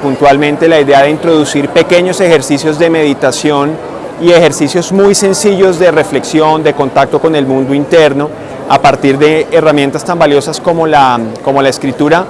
puntualmente la idea de introducir pequeños ejercicios de meditación y ejercicios muy sencillos de reflexión, de contacto con el mundo interno, a partir de herramientas tan valiosas como la, como la escritura,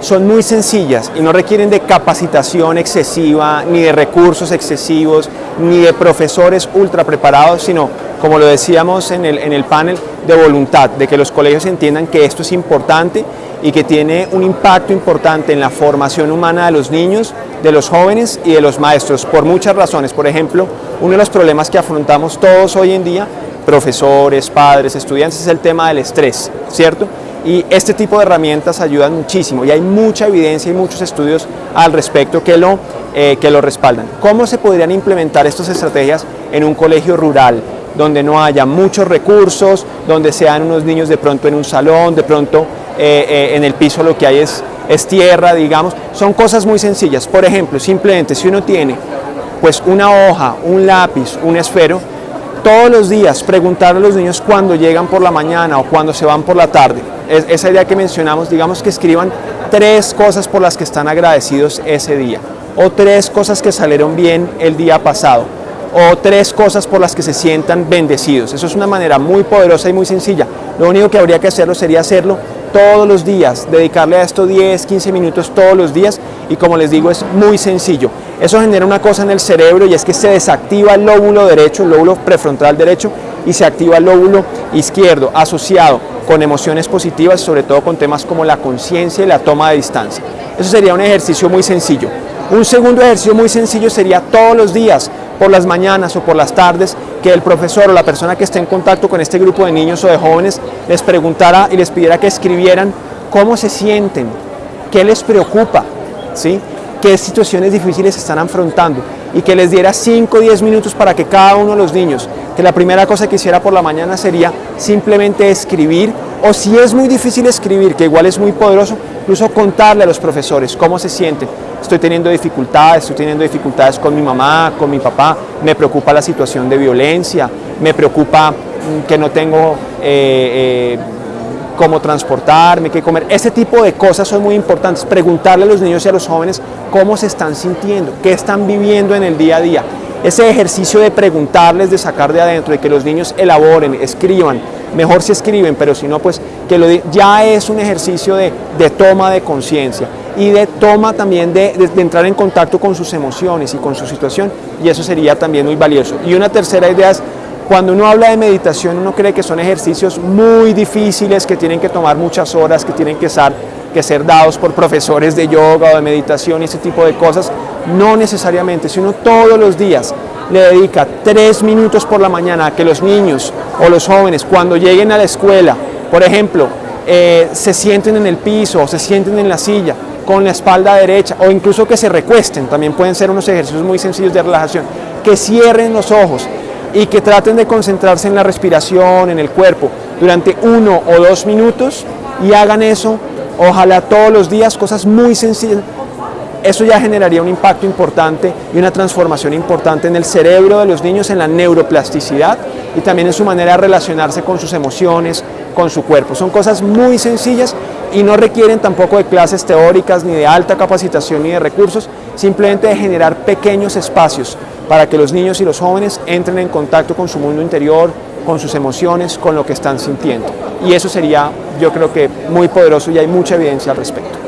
son muy sencillas y no requieren de capacitación excesiva, ni de recursos excesivos, ni de profesores ultra preparados, sino, como lo decíamos en el, en el panel, de voluntad, de que los colegios entiendan que esto es importante y que tiene un impacto importante en la formación humana de los niños, de los jóvenes y de los maestros, por muchas razones. Por ejemplo, uno de los problemas que afrontamos todos hoy en día, profesores, padres, estudiantes, es el tema del estrés, ¿cierto? Y este tipo de herramientas ayudan muchísimo y hay mucha evidencia y muchos estudios al respecto que lo, eh, que lo respaldan. ¿Cómo se podrían implementar estas estrategias en un colegio rural? donde no haya muchos recursos, donde sean unos niños de pronto en un salón, de pronto eh, eh, en el piso lo que hay es, es tierra, digamos. Son cosas muy sencillas. Por ejemplo, simplemente si uno tiene pues una hoja, un lápiz, un esfero, todos los días preguntar a los niños cuando llegan por la mañana o cuando se van por la tarde esa idea que mencionamos, digamos que escriban tres cosas por las que están agradecidos ese día, o tres cosas que salieron bien el día pasado, o tres cosas por las que se sientan bendecidos. Eso es una manera muy poderosa y muy sencilla. Lo único que habría que hacerlo sería hacerlo todos los días, dedicarle a esto 10, 15 minutos todos los días y como les digo es muy sencillo. Eso genera una cosa en el cerebro y es que se desactiva el lóbulo derecho, el lóbulo prefrontal derecho y se activa el lóbulo izquierdo asociado con emociones positivas, sobre todo con temas como la conciencia y la toma de distancia. Eso sería un ejercicio muy sencillo. Un segundo ejercicio muy sencillo sería todos los días, por las mañanas o por las tardes, que el profesor o la persona que esté en contacto con este grupo de niños o de jóvenes les preguntara y les pidiera que escribieran cómo se sienten, qué les preocupa, ¿sí? qué situaciones difíciles están afrontando y que les diera 5 o 10 minutos para que cada uno de los niños, que la primera cosa que hiciera por la mañana sería simplemente escribir, o si es muy difícil escribir, que igual es muy poderoso, incluso contarle a los profesores cómo se sienten. Estoy teniendo dificultades, estoy teniendo dificultades con mi mamá, con mi papá, me preocupa la situación de violencia, me preocupa mm, que no tengo... Eh, eh, cómo transportarme, qué comer. Ese tipo de cosas son muy importantes. Preguntarle a los niños y a los jóvenes cómo se están sintiendo, qué están viviendo en el día a día. Ese ejercicio de preguntarles, de sacar de adentro, de que los niños elaboren, escriban, mejor si escriben, pero si no, pues que lo ya es un ejercicio de, toma de conciencia y de toma también de, de, entrar en contacto con sus emociones y con su situación y eso sería también muy valioso. Y una tercera idea es cuando uno habla de meditación, uno cree que son ejercicios muy difíciles, que tienen que tomar muchas horas, que tienen que ser, que ser dados por profesores de yoga o de meditación y ese tipo de cosas. No necesariamente, si uno todos los días le dedica tres minutos por la mañana a que los niños o los jóvenes cuando lleguen a la escuela, por ejemplo, eh, se sienten en el piso o se sienten en la silla con la espalda derecha o incluso que se recuesten, también pueden ser unos ejercicios muy sencillos de relajación, que cierren los ojos, y que traten de concentrarse en la respiración, en el cuerpo, durante uno o dos minutos y hagan eso, ojalá todos los días, cosas muy sencillas. Eso ya generaría un impacto importante y una transformación importante en el cerebro de los niños, en la neuroplasticidad y también en su manera de relacionarse con sus emociones, con su cuerpo. Son cosas muy sencillas y no requieren tampoco de clases teóricas, ni de alta capacitación, ni de recursos, simplemente de generar pequeños espacios para que los niños y los jóvenes entren en contacto con su mundo interior, con sus emociones, con lo que están sintiendo. Y eso sería, yo creo que, muy poderoso y hay mucha evidencia al respecto.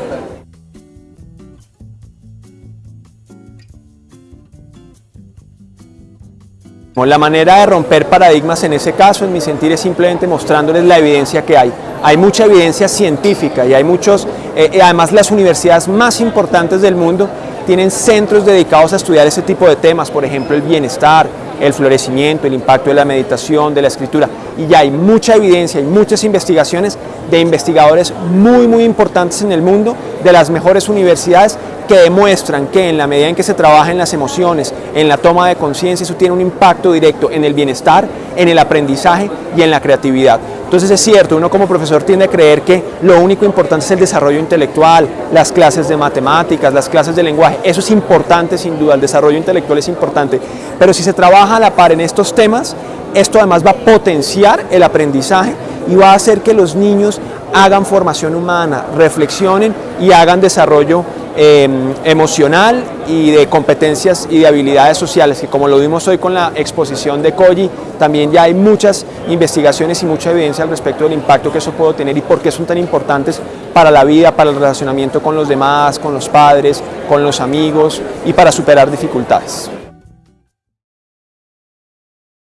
La manera de romper paradigmas en ese caso, en mi sentir, es simplemente mostrándoles la evidencia que hay. Hay mucha evidencia científica y hay muchos, eh, eh, además las universidades más importantes del mundo tienen centros dedicados a estudiar ese tipo de temas, por ejemplo el bienestar, el florecimiento, el impacto de la meditación, de la escritura. Y ya hay mucha evidencia y muchas investigaciones de investigadores muy, muy importantes en el mundo, de las mejores universidades, que demuestran que en la medida en que se trabaja en las emociones, en la toma de conciencia, eso tiene un impacto directo en el bienestar, en el aprendizaje y en la creatividad. Entonces es cierto, uno como profesor tiende a creer que lo único importante es el desarrollo intelectual, las clases de matemáticas, las clases de lenguaje, eso es importante sin duda, el desarrollo intelectual es importante, pero si se trabaja a la par en estos temas, esto además va a potenciar el aprendizaje y va a hacer que los niños hagan formación humana, reflexionen y hagan desarrollo eh, emocional y de competencias y de habilidades sociales, que como lo vimos hoy con la exposición de Koji, también ya hay muchas investigaciones y mucha evidencia al respecto del impacto que eso puede tener y por qué son tan importantes para la vida, para el relacionamiento con los demás, con los padres, con los amigos y para superar dificultades.